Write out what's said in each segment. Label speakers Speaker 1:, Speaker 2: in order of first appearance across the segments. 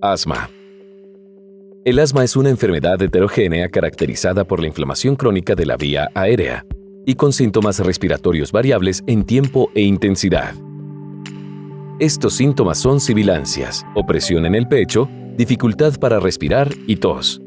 Speaker 1: Asma. El asma es una enfermedad heterogénea caracterizada por la inflamación crónica de la vía aérea y con síntomas respiratorios variables en tiempo e intensidad. Estos síntomas son sibilancias, opresión en el pecho, dificultad para respirar y tos.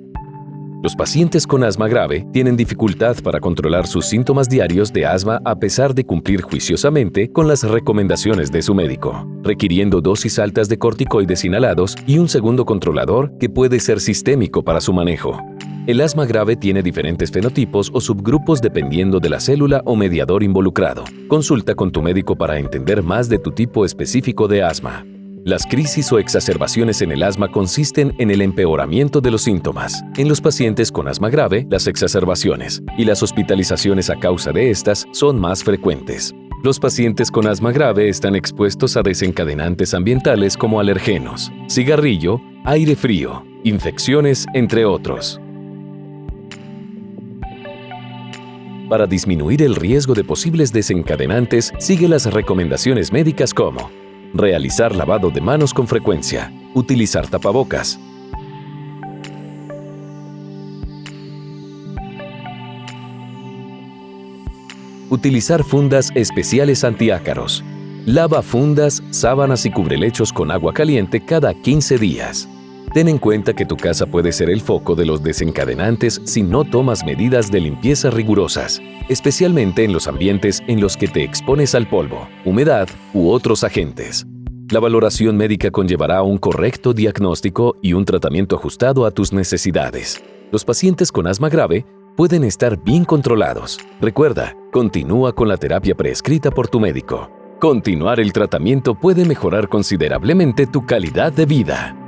Speaker 1: Los pacientes con asma grave tienen dificultad para controlar sus síntomas diarios de asma a pesar de cumplir juiciosamente con las recomendaciones de su médico, requiriendo dosis altas de corticoides inhalados y un segundo controlador que puede ser sistémico para su manejo. El asma grave tiene diferentes fenotipos o subgrupos dependiendo de la célula o mediador involucrado. Consulta con tu médico para entender más de tu tipo específico de asma. Las crisis o exacerbaciones en el asma consisten en el empeoramiento de los síntomas. En los pacientes con asma grave, las exacerbaciones y las hospitalizaciones a causa de estas son más frecuentes. Los pacientes con asma grave están expuestos a desencadenantes ambientales como alergenos, cigarrillo, aire frío, infecciones, entre otros. Para disminuir el riesgo de posibles desencadenantes, sigue las recomendaciones médicas como realizar lavado de manos con frecuencia, utilizar tapabocas, utilizar fundas especiales antiácaros, lava fundas, sábanas y cubrelechos con agua caliente cada 15 días. Ten en cuenta que tu casa puede ser el foco de los desencadenantes si no tomas medidas de limpieza rigurosas, especialmente en los ambientes en los que te expones al polvo, humedad u otros agentes. La valoración médica conllevará un correcto diagnóstico y un tratamiento ajustado a tus necesidades. Los pacientes con asma grave pueden estar bien controlados. Recuerda, continúa con la terapia prescrita por tu médico. Continuar el tratamiento puede mejorar considerablemente tu calidad de vida.